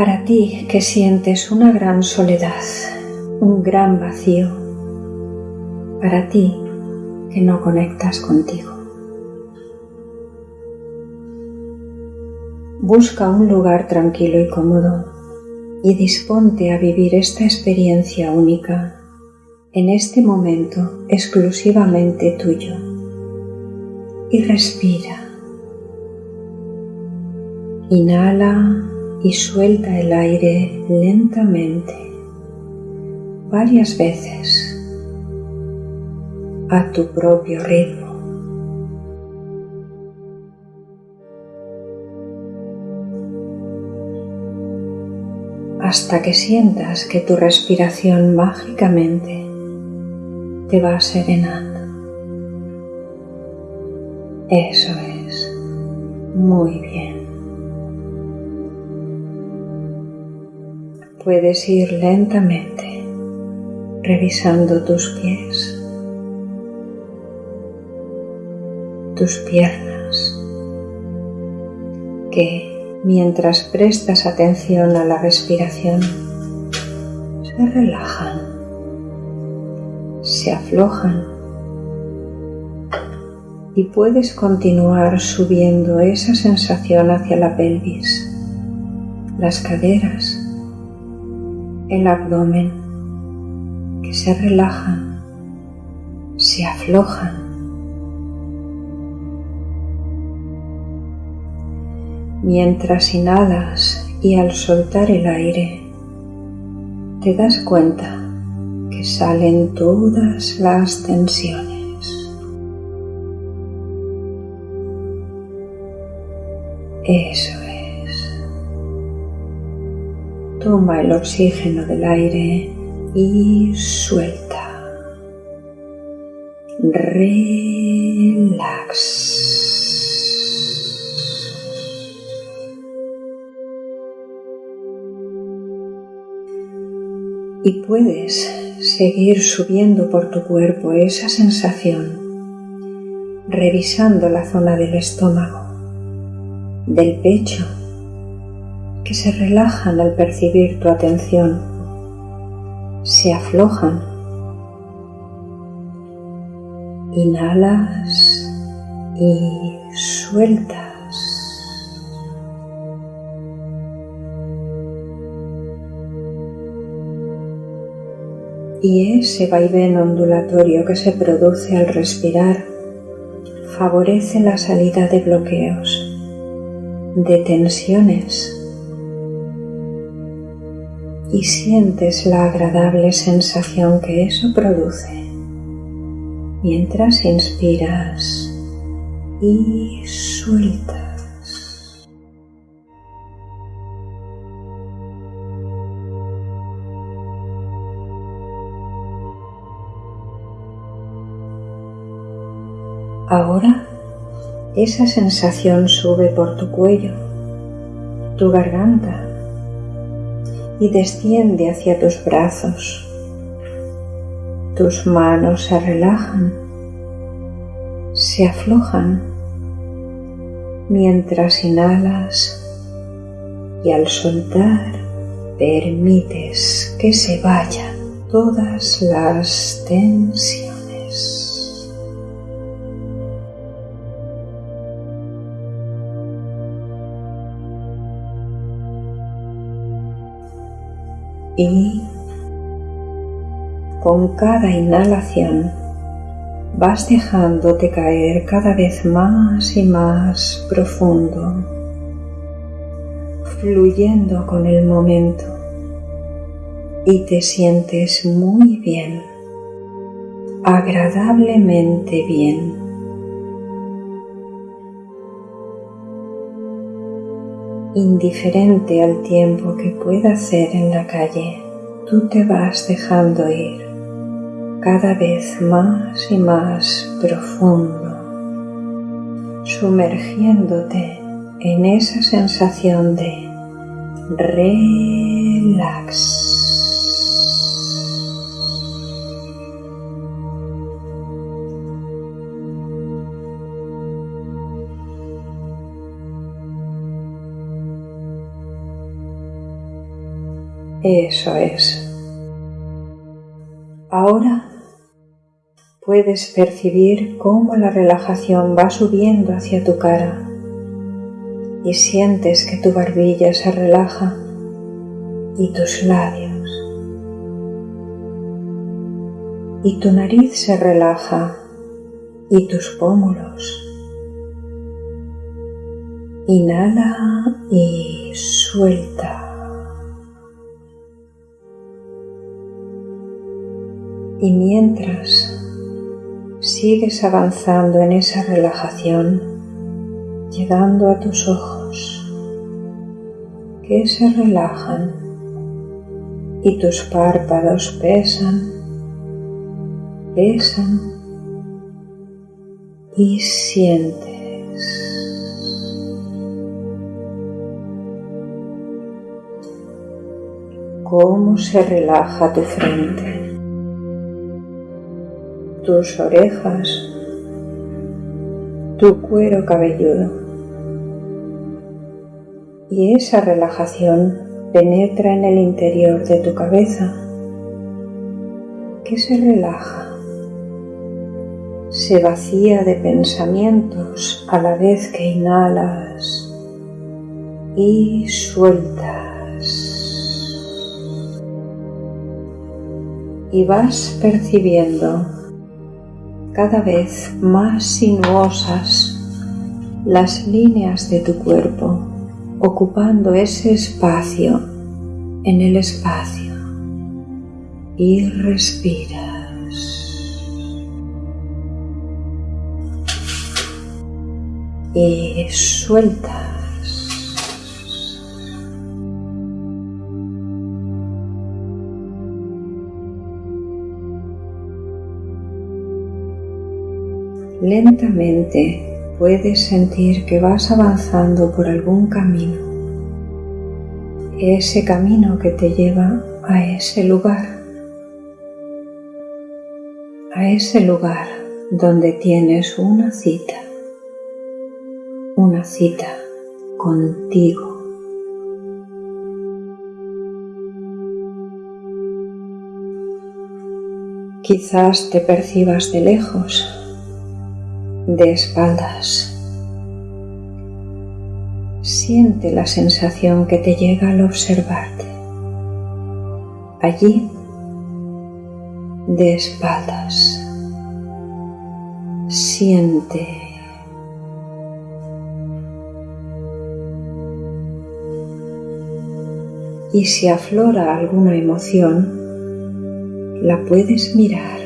Para ti que sientes una gran soledad, un gran vacío, para ti que no conectas contigo. Busca un lugar tranquilo y cómodo y disponte a vivir esta experiencia única en este momento exclusivamente tuyo. Y respira. Inhala y suelta el aire lentamente varias veces a tu propio ritmo. hasta que sientas que tu respiración mágicamente te va serenando. Eso es. Muy bien. Puedes ir lentamente revisando tus pies, tus piernas, que mientras prestas atención a la respiración, se relajan, se aflojan y puedes continuar subiendo esa sensación hacia la pelvis, las caderas, el abdomen, que se relajan, se aflojan. Mientras inhalas y al soltar el aire, te das cuenta que salen todas las tensiones. Eso Toma el oxígeno del aire y suelta. Relax. Y puedes seguir subiendo por tu cuerpo esa sensación, revisando la zona del estómago, del pecho que se relajan al percibir tu atención, se aflojan. Inhalas y sueltas. Y ese vaivén ondulatorio que se produce al respirar favorece la salida de bloqueos, de tensiones y sientes la agradable sensación que eso produce mientras inspiras y sueltas. Ahora esa sensación sube por tu cuello, tu garganta, y desciende hacia tus brazos. Tus manos se relajan, se aflojan mientras inhalas y al soltar permites que se vayan todas las tensiones. Y con cada inhalación vas dejándote caer cada vez más y más profundo, fluyendo con el momento y te sientes muy bien, agradablemente bien. Indiferente al tiempo que pueda hacer en la calle, tú te vas dejando ir cada vez más y más profundo, sumergiéndote en esa sensación de relax. Eso es. Ahora puedes percibir cómo la relajación va subiendo hacia tu cara y sientes que tu barbilla se relaja y tus labios y tu nariz se relaja y tus pómulos. Inhala y suelta. Y mientras sigues avanzando en esa relajación, llegando a tus ojos, que se relajan y tus párpados pesan pesan y sientes. cómo se relaja tu frente, tus orejas, tu cuero cabelludo. Y esa relajación penetra en el interior de tu cabeza, que se relaja se vacía de pensamientos a la vez que inhalas y sueltas. Y vas percibiendo cada vez más sinuosas las líneas de tu cuerpo, ocupando ese espacio en el espacio. Y respira. y sueltas. Lentamente puedes sentir que vas avanzando por algún camino, ese camino que te lleva a ese lugar, a ese lugar donde tienes una cita. Una cita contigo. Quizás te percibas de lejos, de espaldas. Siente la sensación que te llega al observarte. Allí, de espaldas. Siente y si aflora alguna emoción, la puedes mirar.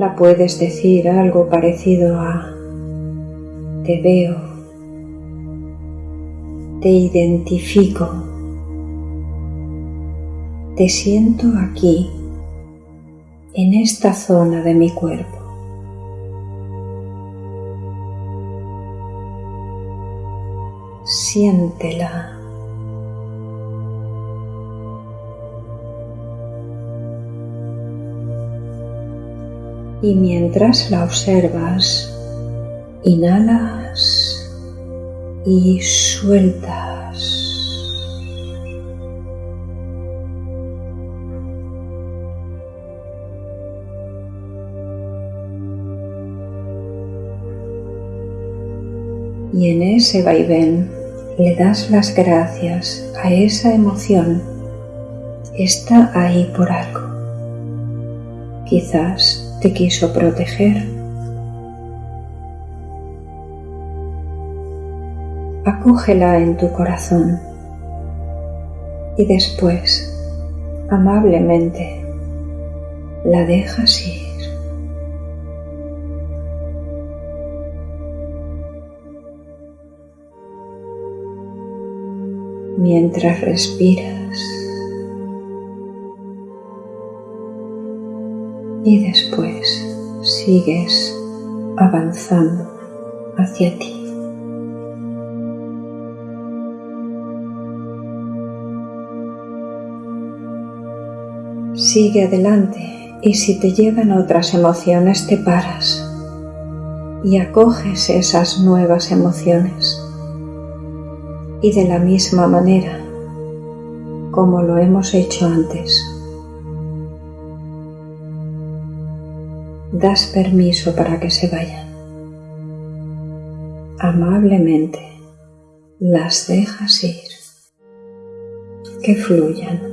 La puedes decir algo parecido a te veo, te identifico, te siento aquí, en esta zona de mi cuerpo. siéntela. Y mientras la observas, inhalas y sueltas. Y en ese vaivén le das las gracias a esa emoción, está ahí por algo. Quizás te quiso proteger. Acógela en tu corazón y después, amablemente, la dejas ir. mientras respiras y después sigues avanzando hacia ti. Sigue adelante y si te llegan otras emociones te paras y acoges esas nuevas emociones Y de la misma manera como lo hemos hecho antes, das permiso para que se vayan. Amablemente las dejas ir, que fluyan.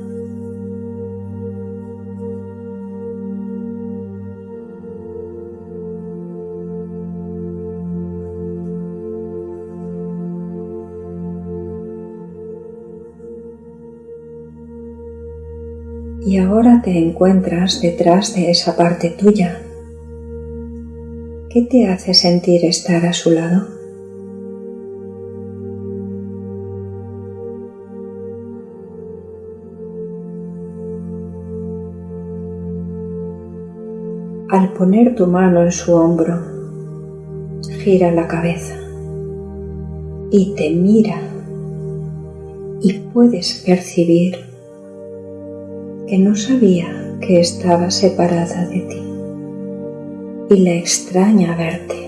y ahora te encuentras detrás de esa parte tuya. ¿Qué te hace sentir estar a su lado? Al poner tu mano en su hombro, gira la cabeza y te mira y puedes percibir que no sabía que estaba separada de ti y le extraña verte.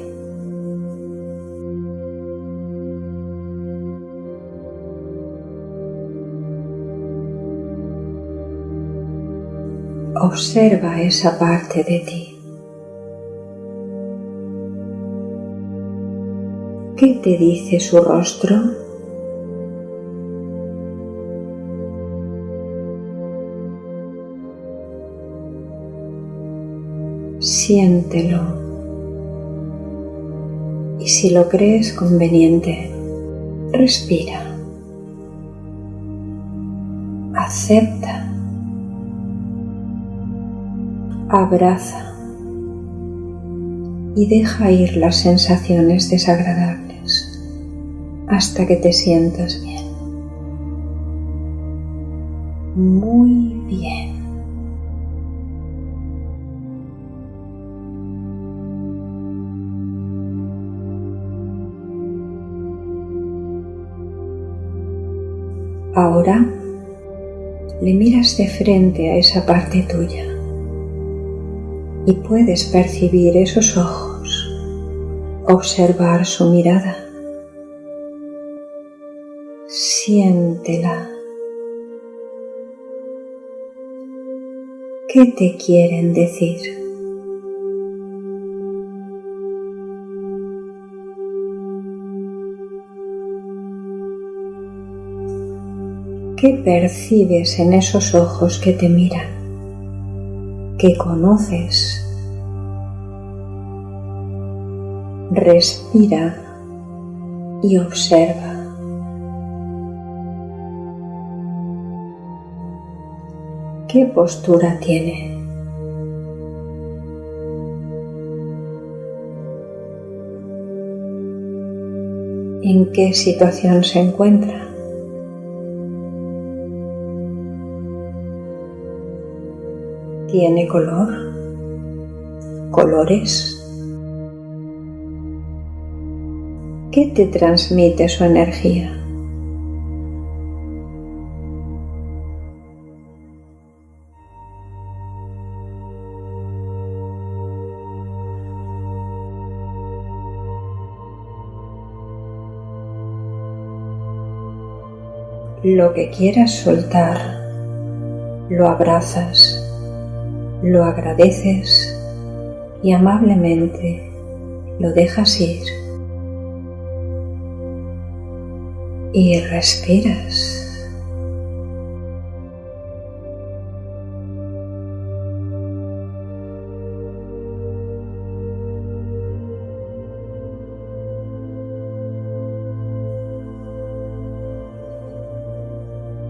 Observa esa parte de ti. ¿Qué te dice su rostro? Siéntelo. Y si lo crees conveniente, respira. Acepta. Abraza. Y deja ir las sensaciones desagradables hasta que te sientas bien. Muy bien. Ahora le miras de frente a esa parte tuya y puedes percibir esos ojos, observar su mirada. Siéntela. ¿Qué te quieren decir? ¿Qué percibes en esos ojos que te miran? ¿Qué conoces? Respira y observa. ¿Qué postura tiene? ¿En qué situación se encuentra? ¿Tiene color? ¿Colores? ¿Qué te transmite su energía? Lo que quieras soltar, lo abrazas lo agradeces y amablemente lo dejas ir. Y respiras.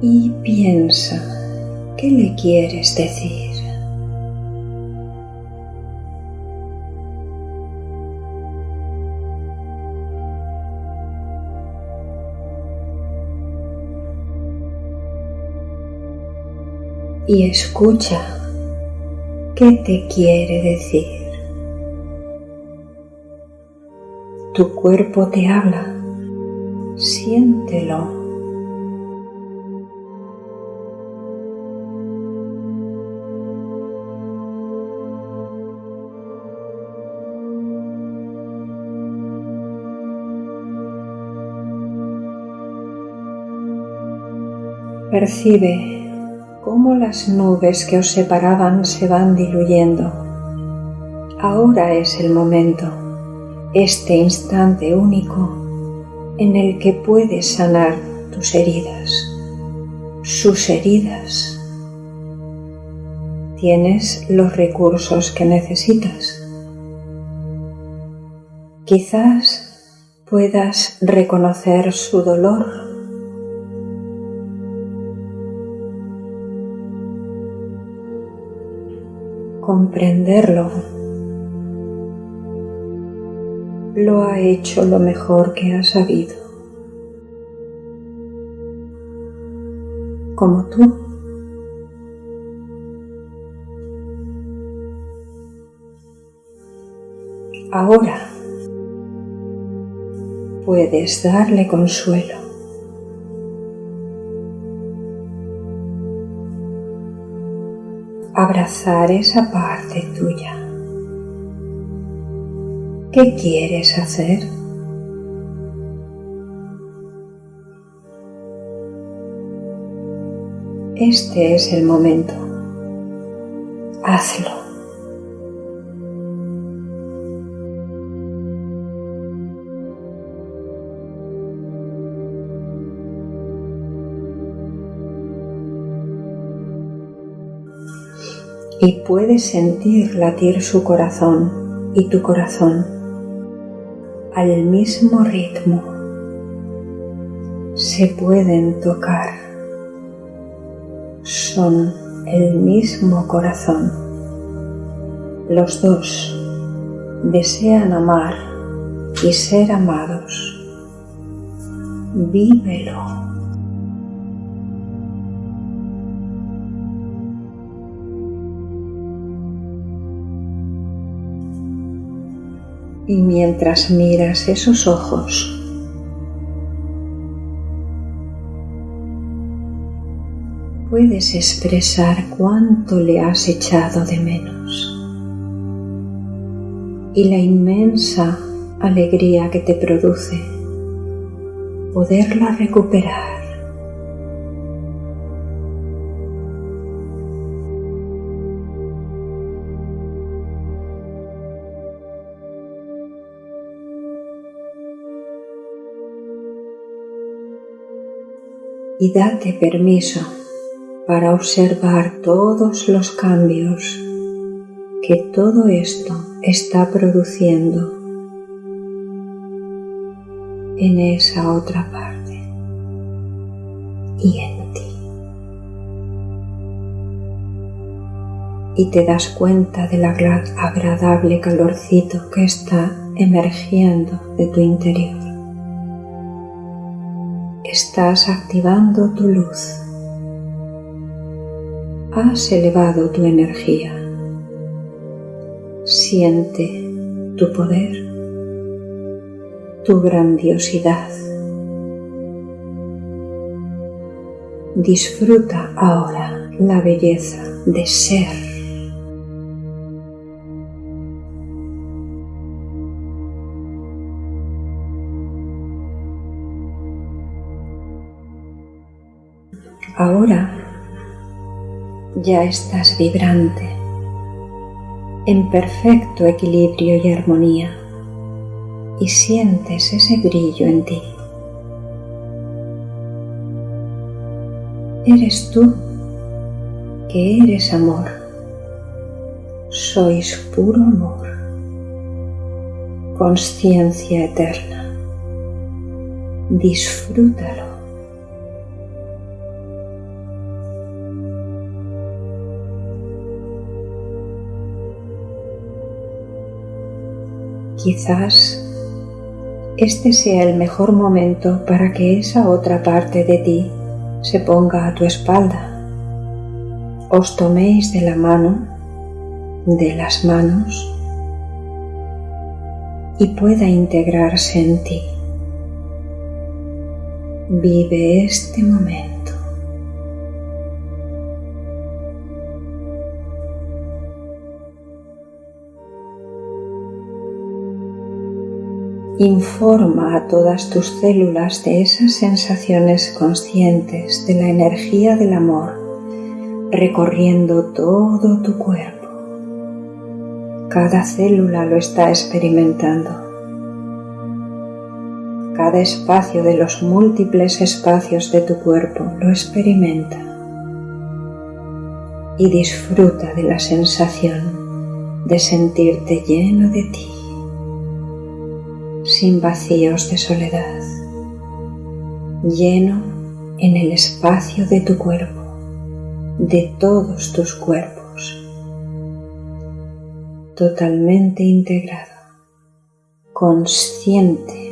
Y piensa, ¿qué le quieres decir? Y escucha qué te quiere decir. Tu cuerpo te habla, siéntelo. Percibe cómo las nubes que os separaban se van diluyendo. Ahora es el momento, este instante único en el que puedes sanar tus heridas, sus heridas. Tienes los recursos que necesitas. Quizás puedas reconocer su dolor comprenderlo. Lo ha hecho lo mejor que ha sabido. Como tú. Ahora puedes darle consuelo. Esa parte tuya. ¿Qué quieres hacer? Este es el momento. Hazlo. Y puedes sentir latir su corazón y tu corazón al mismo ritmo. Se pueden tocar. Son el mismo corazón. Los dos desean amar y ser amados. Vívelo. Y mientras miras esos ojos, puedes expresar cuánto le has echado de menos y la inmensa alegría que te produce poderla recuperar. Y date permiso para observar todos los cambios que todo esto está produciendo en esa otra parte y en ti. Y te das cuenta del agradable calorcito que está emergiendo de tu interior estás activando tu luz. Has elevado tu energía. Siente tu poder, tu grandiosidad. Disfruta ahora la belleza de ser. Ahora ya estás vibrante, en perfecto equilibrio y armonía, y sientes ese brillo en ti. Eres tú que eres amor. Sois puro amor, conciencia eterna. Disfrútalo. Quizás este sea el mejor momento para que esa otra parte de ti se ponga a tu espalda. Os toméis de la mano, de las manos y pueda integrarse en ti. Vive este momento. Informa a todas tus células de esas sensaciones conscientes de la energía del amor recorriendo todo tu cuerpo. Cada célula lo está experimentando. Cada espacio de los múltiples espacios de tu cuerpo lo experimenta y disfruta de la sensación de sentirte lleno de ti sin vacíos de soledad, lleno en el espacio de tu cuerpo, de todos tus cuerpos, totalmente integrado, consciente.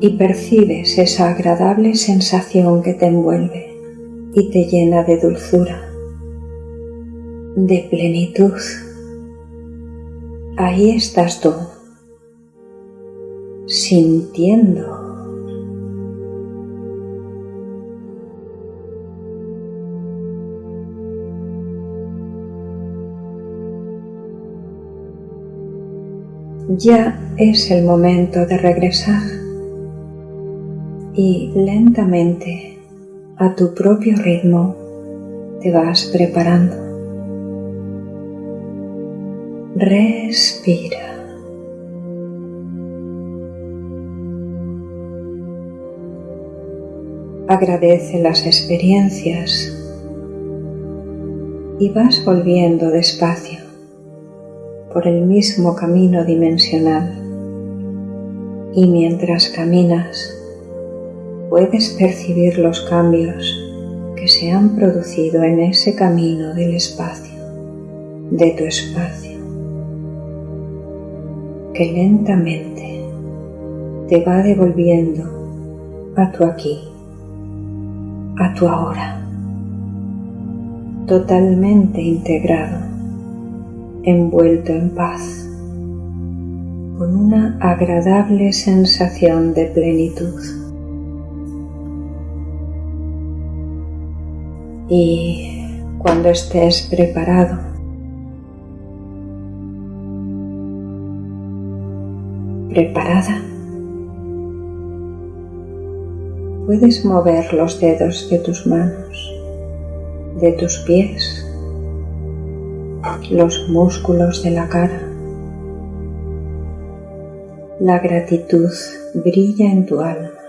Y percibes esa agradable sensación que te envuelve y te llena de dulzura, de plenitud. Ahí estás tú, sintiendo. Ya es el momento de regresar y lentamente a tu propio ritmo te vas preparando. Respira. Agradece las experiencias y vas volviendo despacio por el mismo camino dimensional. Y mientras caminas, puedes percibir los cambios que se han producido en ese camino del espacio, de tu espacio, que lentamente te va devolviendo a tu aquí, a tu ahora, totalmente integrado, envuelto en paz, con una agradable sensación de plenitud. Y cuando estés preparado, preparada, puedes mover los dedos de tus manos, de tus pies, los músculos de la cara. La gratitud brilla en tu alma.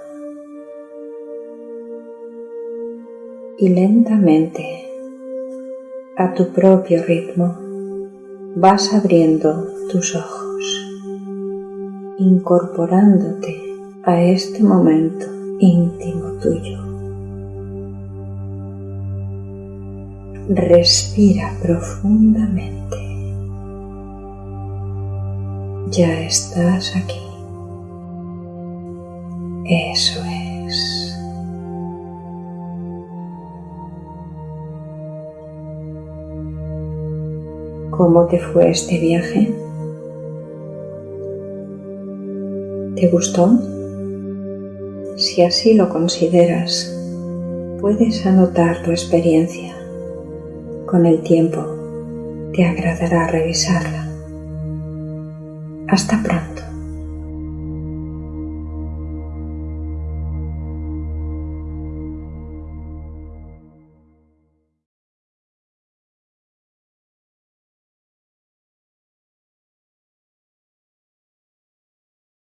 Y lentamente, a tu propio ritmo, vas abriendo tus ojos, incorporándote a este momento íntimo tuyo. Respira profundamente. Ya estás aquí. Eso es. ¿Cómo te fue este viaje? ¿Te gustó? Si así lo consideras, puedes anotar tu experiencia. Con el tiempo te agradará revisarla. Hasta pronto.